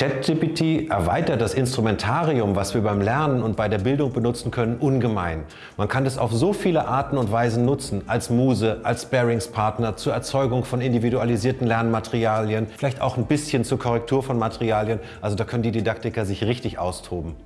ChatGPT erweitert das Instrumentarium, was wir beim Lernen und bei der Bildung benutzen können, ungemein. Man kann es auf so viele Arten und Weisen nutzen, als Muse, als Sparingspartner, zur Erzeugung von individualisierten Lernmaterialien, vielleicht auch ein bisschen zur Korrektur von Materialien. Also da können die Didaktiker sich richtig austoben.